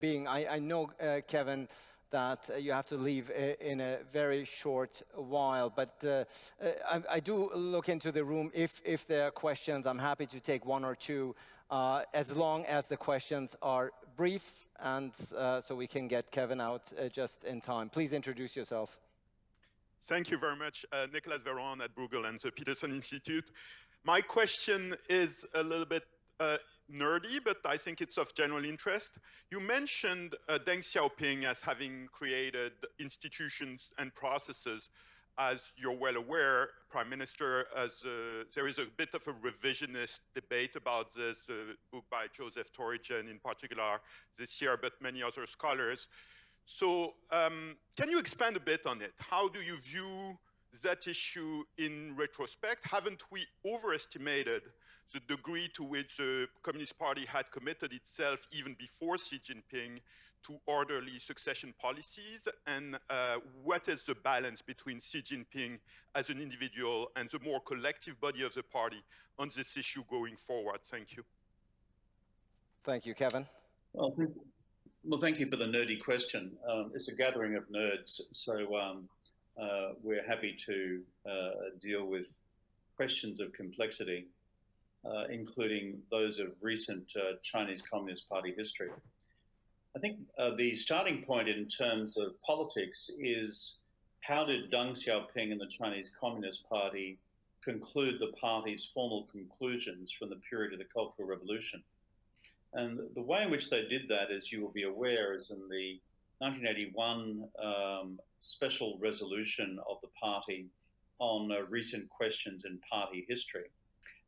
being. I, I know, uh, Kevin, that uh, you have to leave in a very short while, but uh, uh, I, I, do look into the room. If, if there are questions, I'm happy to take one or two, uh, as long as the questions are brief, and uh, so we can get Kevin out just in time. Please introduce yourself. Thank you very much. Nicolas Veron at Bruegel and the Peterson Institute. My question is a little bit nerdy, but I think it's of general interest. You mentioned uh, Deng Xiaoping as having created institutions and processes. As you're well aware, Prime Minister, as uh, there is a bit of a revisionist debate about this uh, book by Joseph Torigian in particular this year, but many other scholars. So um, can you expand a bit on it? How do you view that issue in retrospect? Haven't we overestimated the degree to which the Communist Party had committed itself even before Xi Jinping to orderly succession policies and uh, what is the balance between Xi Jinping as an individual and the more collective body of the party on this issue going forward? Thank you. Thank you, Kevin. Well, thank you, well, thank you for the nerdy question. Um, it's a gathering of nerds, so um, uh, we're happy to uh, deal with questions of complexity uh, including those of recent uh, Chinese Communist Party history. I think the starting point in terms of politics is how did Deng Xiaoping and the Chinese Communist Party conclude the party's formal conclusions from the period of the Cultural Revolution? And the way in which they did that, as you will be aware, is in the 1981 um, special resolution of the party on uh, recent questions in party history.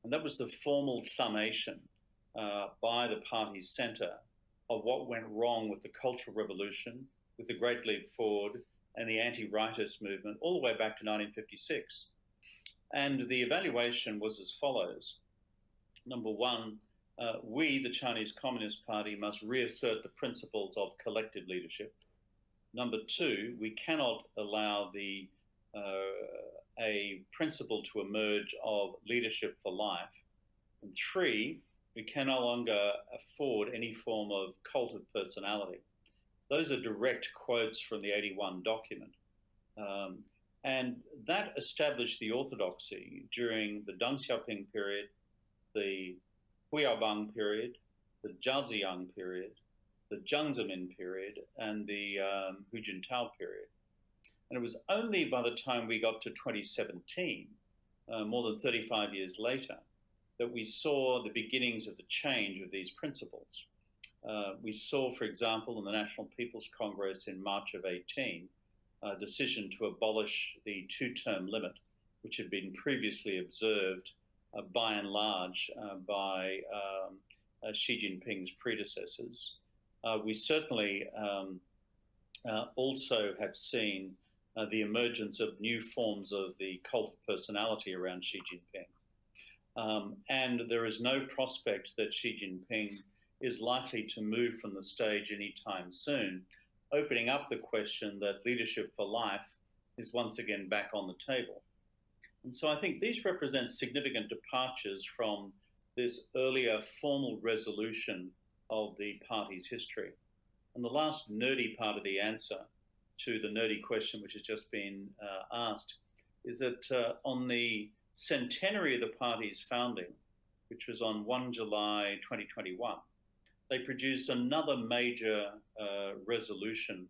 And that was the formal summation uh, by the party's centre of what went wrong with the Cultural Revolution, with the Great Leap Forward, and the anti rightist movement all the way back to 1956. And the evaluation was as follows Number one, uh, we, the Chinese Communist Party, must reassert the principles of collective leadership. Number two, we cannot allow the uh, a principle to emerge of leadership for life. And three, we can no longer afford any form of cult of personality. Those are direct quotes from the 81 document. Um, and that established the orthodoxy during the Deng Xiaoping period, the Hu Yaobang period, the Zhao Ziyang period, the Jiang Zemin period, and the um, Hu Jintao period. And it was only by the time we got to 2017, uh, more than 35 years later, that we saw the beginnings of the change of these principles. Uh, we saw, for example, in the National People's Congress in March of 18, a decision to abolish the two term limit, which had been previously observed uh, by and large uh, by um, uh, Xi Jinping's predecessors. Uh, we certainly um, also have seen uh, the emergence of new forms of the cult of personality around Xi Jinping. Um, and there is no prospect that Xi Jinping is likely to move from the stage anytime soon, opening up the question that leadership for life is once again back on the table. And so I think these represent significant departures from this earlier formal resolution of the party's history. And the last nerdy part of the answer to the nerdy question which has just been uh, asked is that uh, on the centenary of the party's founding, which was on 1 July 2021, they produced another major uh, resolution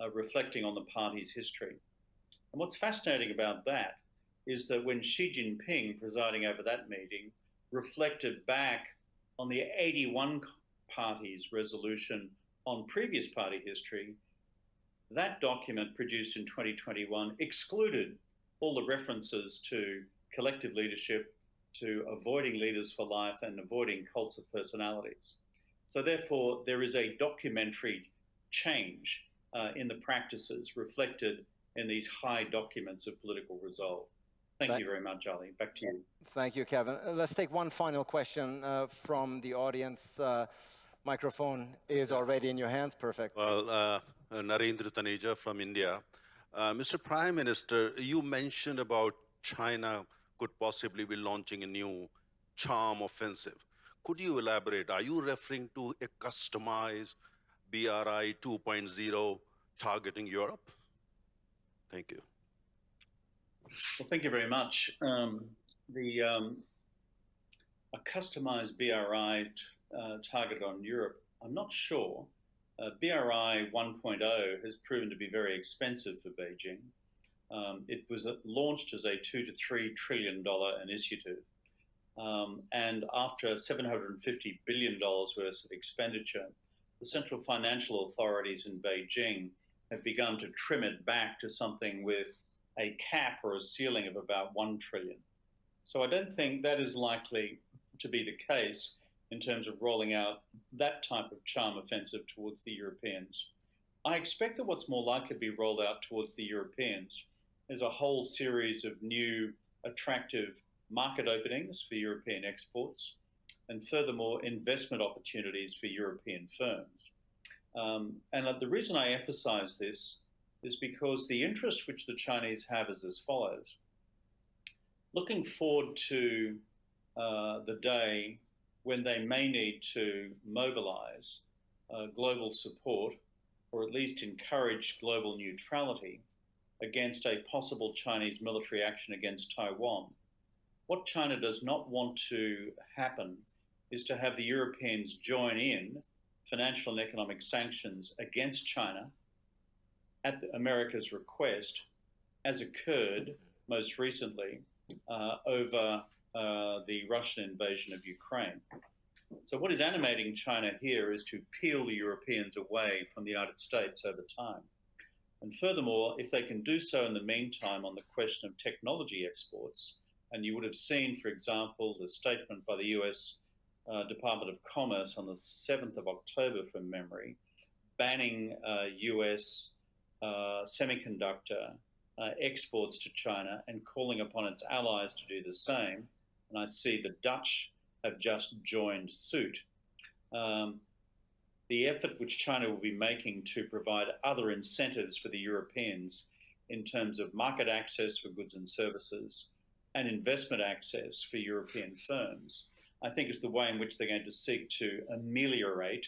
uh, reflecting on the party's history. And what's fascinating about that is that when Xi Jinping, presiding over that meeting, reflected back on the 81 party's resolution on previous party history, that document produced in 2021 excluded all the references to collective leadership, to avoiding leaders for life, and avoiding cults of personalities. So, therefore, there is a documentary change uh, in the practices reflected in these high documents of political resolve. Thank, Thank you very much, Ali. Back to you. Thank you, Kevin. Uh, let's take one final question uh, from the audience. Uh, microphone is already in your hands. Perfect. Well, uh, uh, Narendra Taneja from India. Uh, Mr. Prime Minister, you mentioned about China could possibly be launching a new charm offensive. Could you elaborate? Are you referring to a customized BRI 2.0 targeting Europe? Thank you. Well, thank you very much. Um, the um, a customized BRI uh, targeted on Europe, I'm not sure. Uh, BRI 1.0 has proven to be very expensive for Beijing. Um, it was launched as a two to three trillion dollar initiative. Um, and after 750 billion dollars worth of expenditure, the central financial authorities in Beijing have begun to trim it back to something with a cap or a ceiling of about 1 trillion. So I don't think that is likely to be the case in terms of rolling out that type of charm offensive towards the Europeans. I expect that what's more likely to be rolled out towards the Europeans is a whole series of new attractive market openings for European exports and furthermore investment opportunities for European firms. Um, and the reason I emphasize this is because the interest which the Chinese have is as follows. Looking forward to uh, the day when they may need to mobilize uh, global support or at least encourage global neutrality against a possible Chinese military action against Taiwan. What China does not want to happen is to have the Europeans join in financial and economic sanctions against China at America's request, as occurred most recently uh, over uh, the Russian invasion of Ukraine. So, what is animating China here is to peel the Europeans away from the United States over time. And furthermore, if they can do so in the meantime on the question of technology exports, and you would have seen, for example, the statement by the US uh, Department of Commerce on the 7th of October from memory, banning uh, US uh, semiconductor uh, exports to China and calling upon its allies to do the same. And I see the Dutch have just joined suit. Um, the effort which China will be making to provide other incentives for the Europeans in terms of market access for goods and services and investment access for European firms, I think is the way in which they're going to seek to ameliorate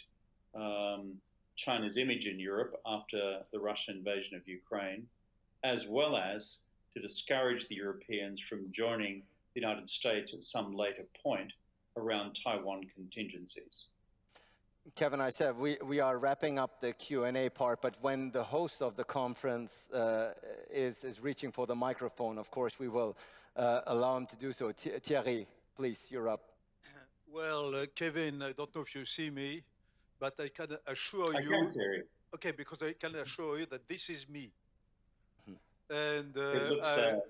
um, China's image in Europe after the Russian invasion of Ukraine, as well as to discourage the Europeans from joining the United States at some later point around Taiwan contingencies. Kevin, I said we, we are wrapping up the Q&A part, but when the host of the conference uh, is, is reaching for the microphone, of course, we will uh, allow him to do so. Thierry, please, you're up. Well, uh, Kevin, I don't know if you see me, but I can assure I you. can, Thierry. Okay, because I can assure you that this is me. Hmm. And uh, It looks I- uh, uh,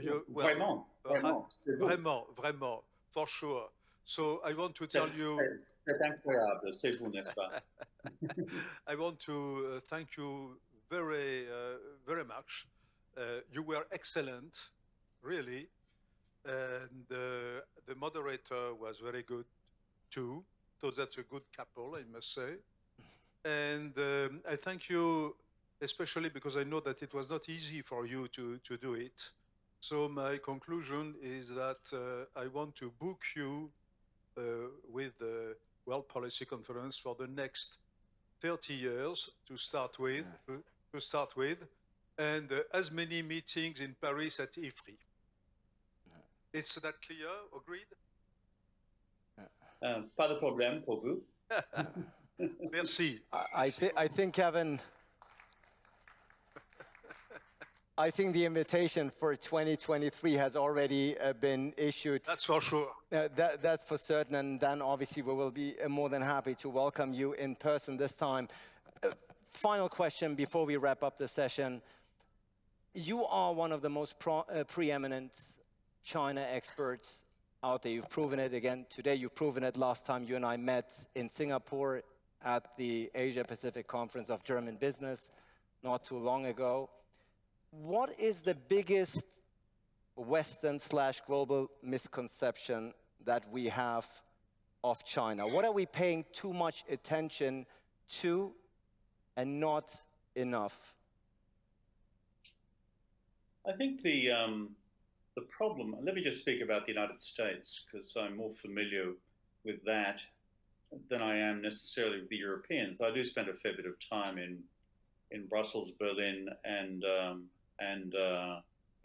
you- well, vraiment, uh, vraiment, vraiment, vraiment, for sure. So I want to tell you, c'est- C'est incroyable, c'est vous, n'est-ce pas? I want to uh, thank you very, uh, very much. Uh, you were excellent, really, and uh, the moderator was very good too. So that's a good couple, I must say. And um, I thank you, especially because I know that it was not easy for you to, to do it. So my conclusion is that uh, I want to book you uh, with the World Policy Conference for the next 30 years to start with, to, to start with, and uh, as many meetings in Paris at IFRI. Is that clear? Agreed? Euh, pas de problème pour vous. Merci. I, I, thi- I think, Kevin, I think the invitation for 2023 has already uh, been issued. That's for sure. Uh, that, that's for certain, and then obviously we will be uh, more than happy to welcome you in person this time. Uh, final question before we wrap up the session. You are one of the most pro- uh, preeminent China experts out there. You've proven it again today. You've proven it last time you and I met in Singapore at the Asia Pacific Conference of German Business not too long ago. What is the biggest Western slash global misconception that we have of China? What are we paying too much attention to and not enough? I think the um, the problem. Let me just speak about the United States because I'm more familiar with that than I am necessarily with the Europeans. I do spend a fair bit of time in in Brussels, Berlin, and um, and uh,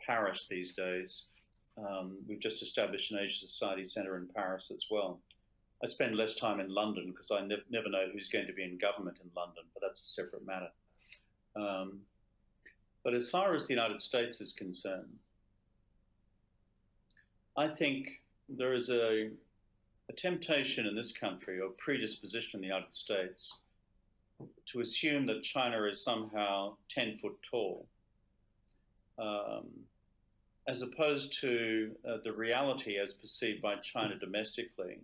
Paris these days. Um, we've just established an Asia Society Centre in Paris as well. I spend less time in London because I ne- never know who's going to be in government in London, but that's a separate matter. Um, but as far as the United States is concerned, I think there is a, a temptation in this country or predisposition in the United States to assume that China is somehow 10 foot tall, um, as opposed to uh, the reality as perceived by China domestically,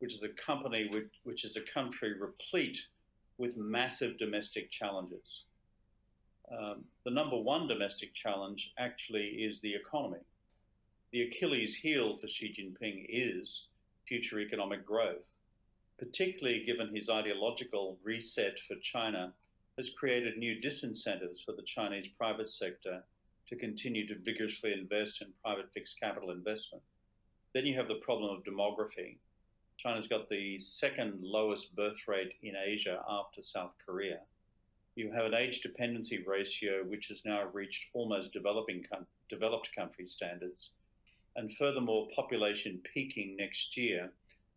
which is a company which, which is a country replete with massive domestic challenges. Um, the number one domestic challenge actually is the economy. The Achilles heel for Xi Jinping is future economic growth particularly given his ideological reset for China, has created new disincentives for the Chinese private sector to continue to vigorously invest in private fixed capital investment. Then you have the problem of demography. China's got the second lowest birth rate in Asia after South Korea. You have an age dependency ratio which has now reached almost developing developed country standards. And furthermore, population peaking next year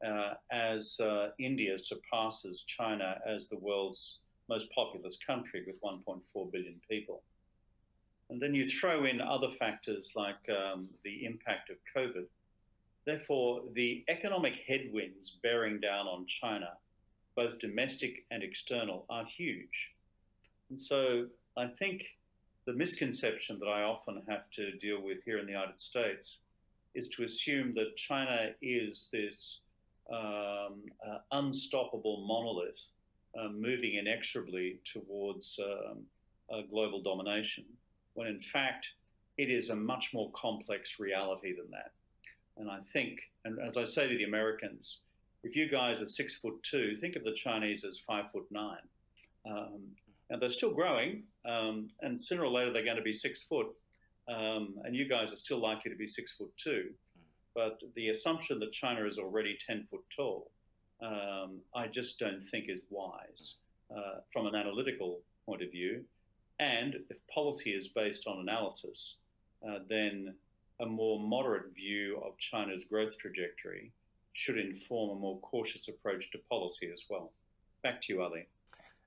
uh, as uh, India surpasses China as the world's most populous country with 1.4 billion people. And then you throw in other factors like um, the impact of COVID. Therefore, the economic headwinds bearing down on China, both domestic and external, are huge. And so I think the misconception that I often have to deal with here in the United States is to assume that China is this um, uh, unstoppable monolith uh, moving inexorably towards um, global domination, when in fact it is a much more complex reality than that. And I think, and as I say to the Americans, if you guys are six foot two, think of the Chinese as five foot nine. Um, and they're still growing, um, and sooner or later they're going to be six foot, um, and you guys are still likely to be six foot two. But the assumption that China is already 10 foot tall, um, I just don't think is wise uh, from an analytical point of view. And if policy is based on analysis, uh, then a more moderate view of China's growth trajectory should inform a more cautious approach to policy as well. Back to you, Ali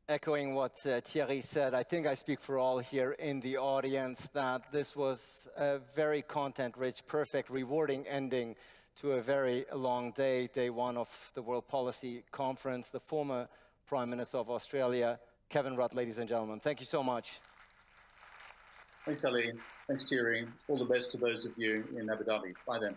echoing what uh, Thierry said, I think I speak for all here in the audience that this was a very content-rich, perfect, rewarding ending to a very long day, day one of the World Policy Conference. The former Prime Minister of Australia, Kevin Rudd, ladies and gentlemen. Thank you so much. Thanks, Ali. Thanks, Thierry. All the best to those of you in Abu Dhabi. Bye then.